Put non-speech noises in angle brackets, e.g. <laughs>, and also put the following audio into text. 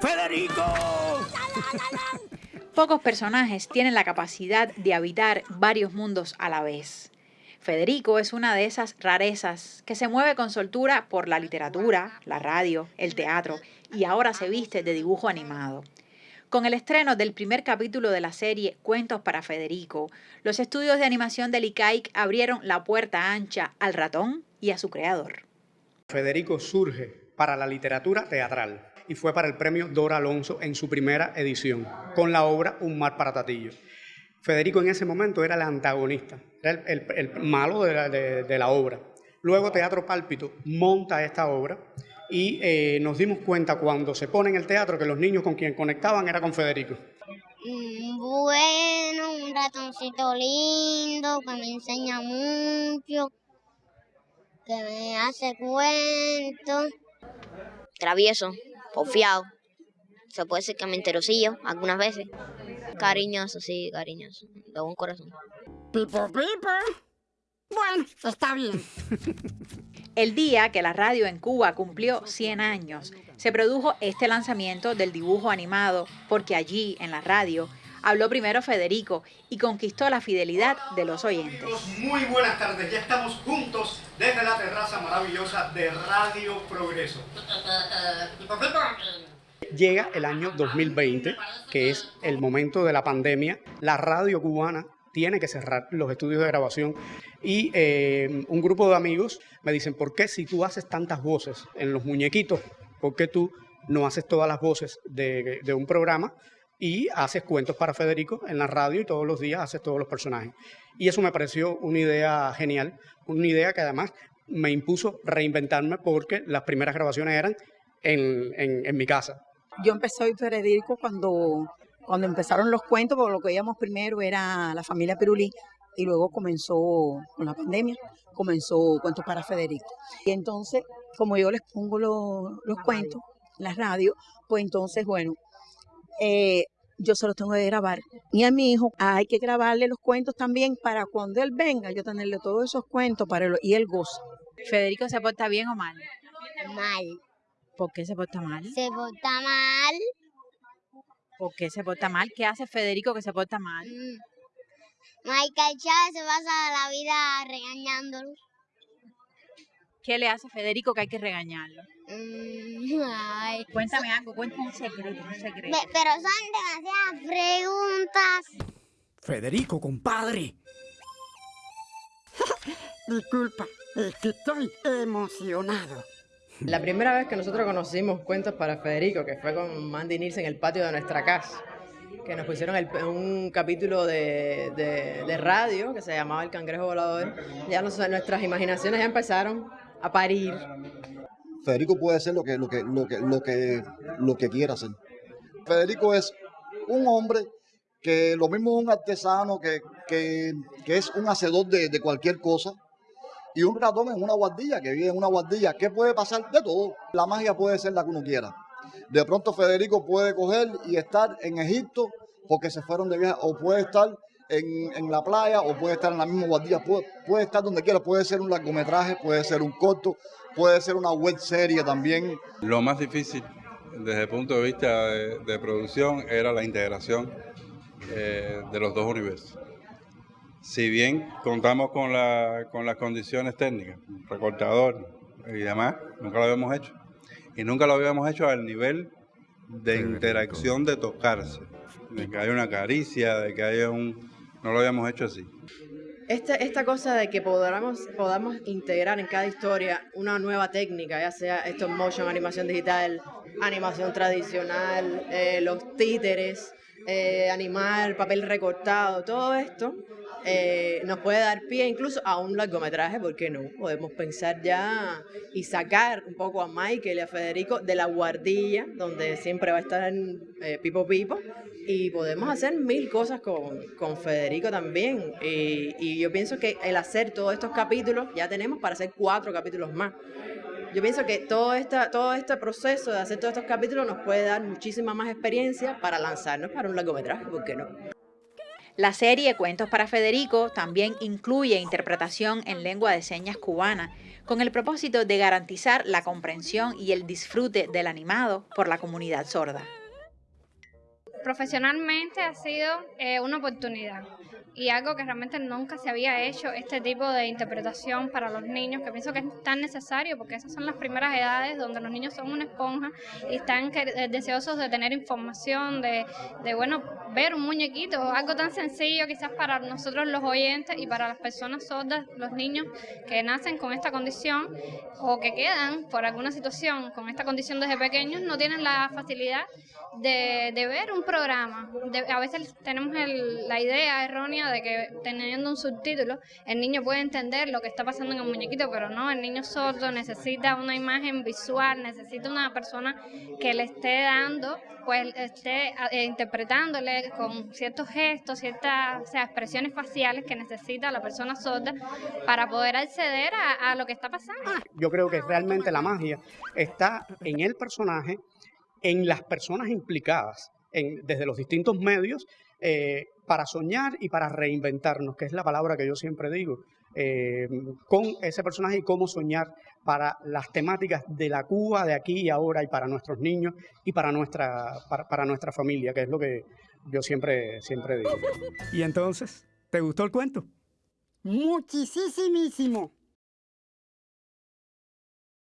¡Federico! Pocos personajes tienen la capacidad de habitar varios mundos a la vez. Federico es una de esas rarezas que se mueve con soltura por la literatura, la radio, el teatro y ahora se viste de dibujo animado. Con el estreno del primer capítulo de la serie Cuentos para Federico, los estudios de animación del ICAIC abrieron la puerta ancha al ratón y a su creador. Federico surge para la literatura teatral y fue para el premio Dora Alonso en su primera edición, con la obra Un mar para Tatillo. Federico en ese momento era el antagonista, era el, malo de la, obra. Luego Teatro Pálpito monta esta obra y eh, nos dimos cuenta cuando se pone en el teatro que los niños con quien conectaban era con Federico. Mm, bueno, un ratoncito lindo que me enseña mucho, que me hace cuentos. Travieso, confiado, se puede decir que me enterosillo algunas veces. Cariñoso, sí, cariñoso. De buen corazón. Pipo, pipo. Bueno, está bien. <laughs> El día que la radio en Cuba cumplió 100 años, se produjo este lanzamiento del dibujo animado porque allí, en la radio, habló primero Federico y conquistó la fidelidad de los oyentes. Muy buenas tardes, ya estamos juntos desde la terraza maravillosa de Radio Progreso. Llega el año 2020, que es el momento de la pandemia. La radio cubana tiene que cerrar los estudios de grabación y eh, un grupo de amigos me dicen, ¿por qué si tú haces tantas voces en los muñequitos, por qué tú no haces todas las voces de, de un programa y haces cuentos para Federico en la radio y todos los días haces todos los personajes? Y eso me pareció una idea genial, una idea que además me impuso reinventarme porque las primeras grabaciones eran en, en, mi casa. Yo empecé a Federico cuando, cuando empezaron los cuentos, porque lo que veíamos primero era la familia Perulí y luego comenzó con la pandemia, comenzó Cuentos para Federico. Y entonces, como yo les pongo los, cuentos en la radio, pues entonces, bueno, eh, yo se los tengo que grabar. Y a mi hijo hay que grabarle los cuentos también para cuando él venga, yo tenerle todos esos cuentos para él, y él goza. ¿Federico se porta bien o mal? Mal. ¿Por qué se porta mal? Se porta mal. ¿Por qué se porta mal? ¿Qué hace Federico que se porta mal? Mm. Michael Chávez se pasa la vida regañándolo. ¿Qué le hace Federico que hay que regañarlo? Mm, ay. Cuéntame algo, cuéntame un secreto, un secreto. pero son demasiadas preguntas. Federico, compadre. <laughs> Disculpa, es que estoy emocionado. La primera vez que nosotros conocimos Cuentos para Federico, que fue con Mandy Nilsson en el patio de nuestra casa, que nos pusieron un capítulo de, de, radio que se llamaba El Cangrejo Volador, ya nuestras imaginaciones ya empezaron parir. Federico puede ser lo que, lo que, lo que, lo que, lo que quiera ser. Federico es un hombre que lo mismo es un artesano, que, que, que es un hacedor de, de cualquier cosa, y un ratón en una guardilla, que vive en una guardilla. ¿Qué puede pasar? De todo. La magia puede ser la que uno quiera. De pronto Federico puede coger y estar en Egipto porque se fueron de viaje, o puede estar en, la playa, o puede estar en la misma guardilla, puede, estar donde quiera. Puede ser un largometraje, puede ser un corto, puede ser una web serie también. Lo más difícil desde el punto de vista de, producción era la integración eh, de los dos universos si bien contamos con, la, con las condiciones técnicas, recortador y demás, nunca lo habíamos hecho. Y nunca lo habíamos hecho al nivel de interacción de tocarse, de que haya una caricia, de que haya un... No lo habíamos hecho así. Esta, esta cosa de que podamos, podamos integrar en cada historia una nueva técnica, ya sea esto motion, animación digital, animación tradicional, eh, los títeres, eh, animal, papel recortado, todo esto eh, nos puede dar pie incluso a un largometraje, ¿por qué no? Podemos pensar ya y sacar un poco a Michael y a Federico de la guardilla, donde siempre va a estar eh, Pipo Pipo, y podemos hacer mil cosas con, con Federico también. Y, y yo pienso que el hacer todos estos capítulos, ya tenemos para hacer cuatro capítulos más. Yo pienso que todo, esta, todo este proceso de hacer todos estos capítulos nos puede dar muchísima más experiencia para lanzarnos para un largometraje, ¿por qué no? La serie Cuentos para Federico también incluye interpretación en lengua de señas cubana, con el propósito de garantizar la comprensión y el disfrute del animado por la comunidad sorda. Profesionalmente ha sido eh, una oportunidad y algo que realmente nunca se había hecho, este tipo de interpretación para los niños, que pienso que es tan necesario porque esas son las primeras edades donde los niños son una esponja y están eh, deseosos de tener información, de, de, bueno, ver un muñequito, algo tan sencillo quizás para nosotros los oyentes y para las personas sordas, los niños que nacen con esta condición o que quedan por alguna situación con esta condición desde pequeños, no tienen la facilidad de, de ver un programa. a veces tenemos la idea errónea de que teniendo un subtítulo el niño puede entender lo que está pasando en el muñequito, pero no, el niño sordo necesita una imagen visual, necesita una persona que le esté dando, pues esté eh, interpretándole con ciertos gestos, ciertas sea, expresiones faciales que necesita la persona sorda para poder acceder a, a lo que está pasando. Yo creo que realmente la magia está en el personaje, en las personas implicadas, en, desde los distintos medios eh, para soñar y para reinventarnos, que es la palabra que yo siempre digo, eh, con ese personaje y cómo soñar para las temáticas de la Cuba de aquí y ahora y para nuestros niños y para nuestra, para, nuestra familia, que es lo que yo siempre, siempre digo. ¿Y entonces? ¿Te gustó el cuento? Muchísimo.